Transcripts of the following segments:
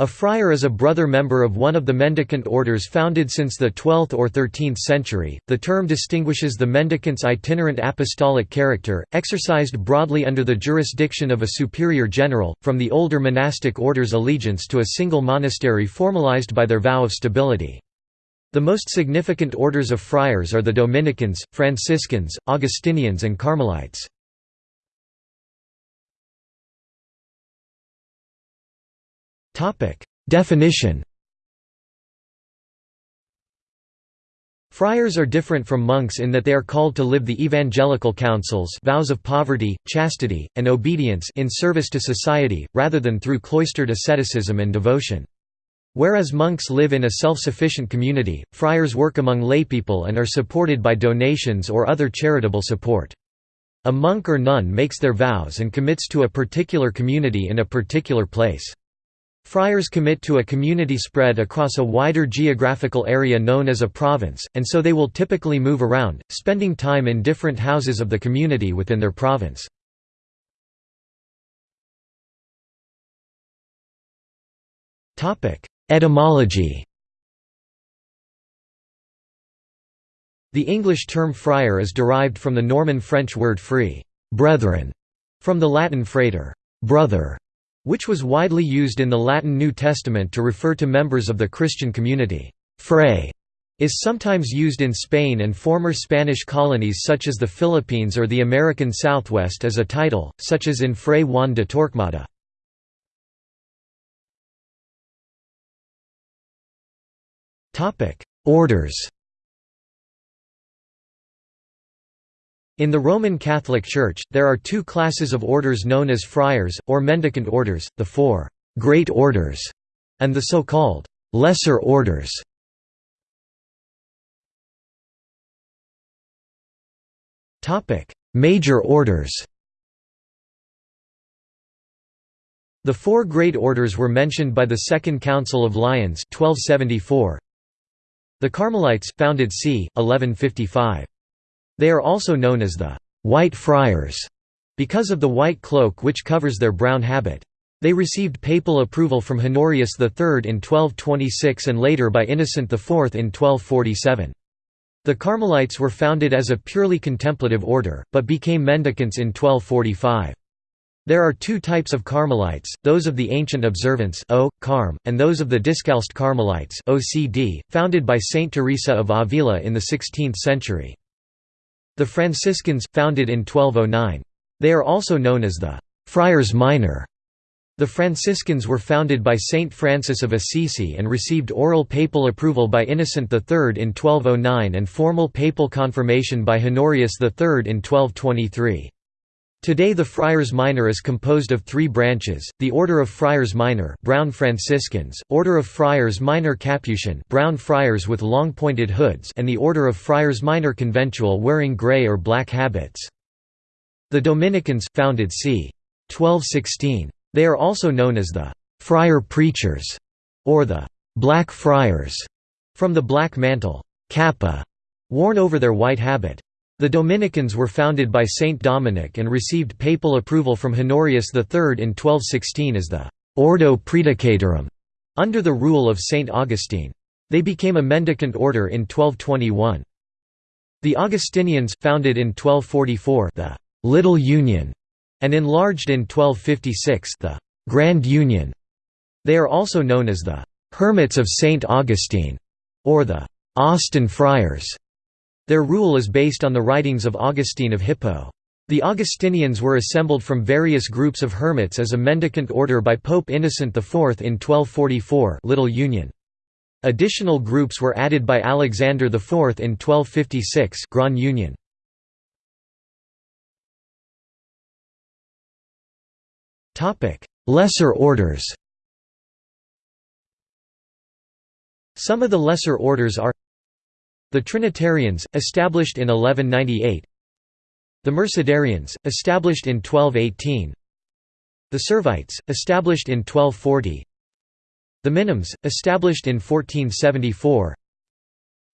A friar is a brother member of one of the mendicant orders founded since the 12th or 13th century. The term distinguishes the mendicant's itinerant apostolic character, exercised broadly under the jurisdiction of a superior general, from the older monastic order's allegiance to a single monastery formalized by their vow of stability. The most significant orders of friars are the Dominicans, Franciscans, Augustinians and Carmelites. Definition Friars are different from monks in that they are called to live the evangelical counsels vows of poverty, chastity, and obedience in service to society, rather than through cloistered asceticism and devotion. Whereas monks live in a self-sufficient community, friars work among laypeople and are supported by donations or other charitable support. A monk or nun makes their vows and commits to a particular community in a particular place. Friars commit to a community spread across a wider geographical area known as a province, and so they will typically move around, spending time in different houses of the community within their province. Etymology The English term friar is derived from the Norman French word free brethren", from the Latin frater brother", which was widely used in the Latin New Testament to refer to members of the Christian community. Fray is sometimes used in Spain and former Spanish colonies such as the Philippines or the American Southwest as a title, such as in Fray Juan de Torquemada. Orders In the Roman Catholic Church, there are two classes of orders known as friars, or mendicant orders, the four «great orders» and the so-called «lesser orders». Major orders The four great orders were mentioned by the Second Council of Lyons 1274. The Carmelites, founded c. 1155. They are also known as the «White Friars» because of the white cloak which covers their brown habit. They received papal approval from Honorius III in 1226 and later by Innocent IV in 1247. The Carmelites were founded as a purely contemplative order, but became mendicants in 1245. There are two types of Carmelites, those of the Ancient Observance o, Carm, and those of the Discalced Carmelites OCD, founded by Saint Teresa of Avila in the 16th century. The Franciscans, founded in 1209. They are also known as the «Friars Minor». The Franciscans were founded by Saint Francis of Assisi and received oral papal approval by Innocent III in 1209 and formal papal confirmation by Honorius III in 1223. Today the Friars Minor is composed of three branches, the Order of Friars Minor brown Franciscans, Order of Friars Minor Capuchin brown friars with long pointed hoods and the Order of Friars Minor Conventual wearing grey or black habits. The Dominicans, founded c. 1216. They are also known as the «friar preachers» or the «black friars» from the black mantle cappa, worn over their white habit. The Dominicans were founded by Saint Dominic and received papal approval from Honorius III in 1216 as the «Ordo Praedicatorum» under the rule of Saint Augustine. They became a mendicant order in 1221. The Augustinians, founded in 1244 the «Little Union» and enlarged in 1256 the «Grand Union». They are also known as the «Hermits of Saint Augustine» or the «Austin Friars». Their rule is based on the writings of Augustine of Hippo. The Augustinians were assembled from various groups of hermits as a mendicant order by Pope Innocent IV in 1244 Little Union. Additional groups were added by Alexander IV in 1256 Grand Union. Lesser orders Some of the lesser orders are the Trinitarians, established in 1198 The Mercedarians, established in 1218 The Servites, established in 1240 The Minims, established in 1474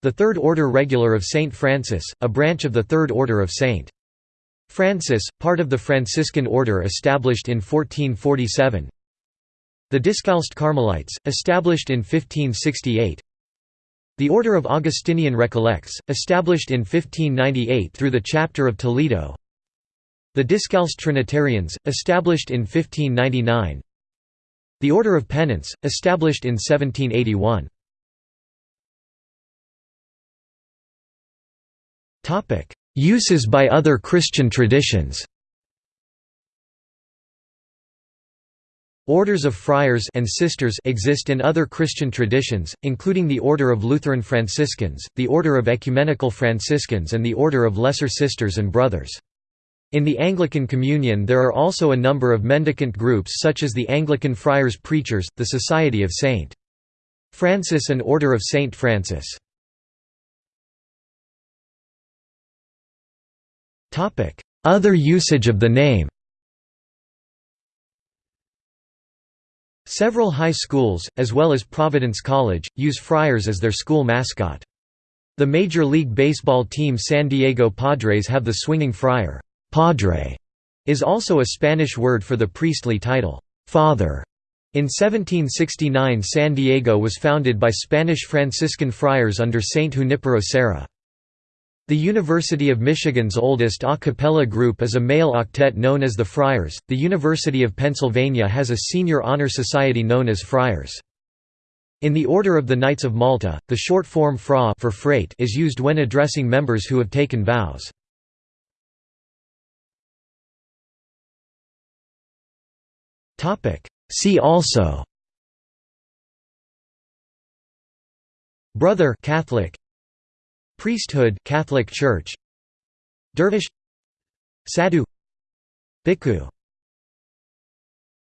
The Third Order Regular of Saint Francis, a branch of the Third Order of Saint Francis, part of the Franciscan Order established in 1447 The Discalced Carmelites, established in 1568 The Order of Augustinian Recollects, established in 1598 through the Chapter of Toledo. The Discalced Trinitarians, established in 1599 The Order of Penance, established in 1781 Uses by other Christian traditions Orders of friars and sisters exist in other Christian traditions, including the Order of Lutheran Franciscans, the Order of Ecumenical Franciscans and the Order of Lesser Sisters and Brothers. In the Anglican Communion there are also a number of mendicant groups such as the Anglican Friars Preachers, the Society of St. Francis and Order of St. Francis. Other usage of the name Several high schools, as well as Providence College, use Friars as their school mascot. The Major League Baseball team San Diego Padres have the swinging friar. Padre is also a Spanish word for the priestly title, father. In 1769 San Diego was founded by Spanish Franciscan friars under Saint Junipero Serra. The University of Michigan's oldest a cappella group is a male octet known as the Friars. The University of Pennsylvania has a senior honor society known as Friars. In the Order of the Knights of Malta, the short form fra for frate is used when addressing members who have taken vows. See also Brother Catholic Priesthood Catholic Church. Dervish. Sadhu. Bhikkhu